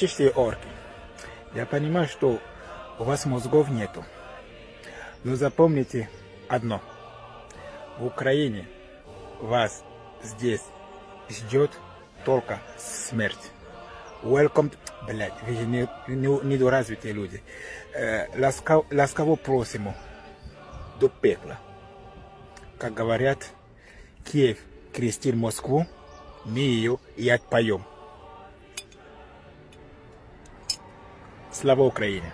чистые орки. Я понимаю, что у вас мозгов нету. Но запомните одно. В Украине вас здесь ждет только смерть. Welcome, блядь, вы же не, не, недоразвитые люди. Э, ласкав, ласково просим до пекла. Как говорят, Киев крестил Москву, мы ее и отпоем. Слава Украине!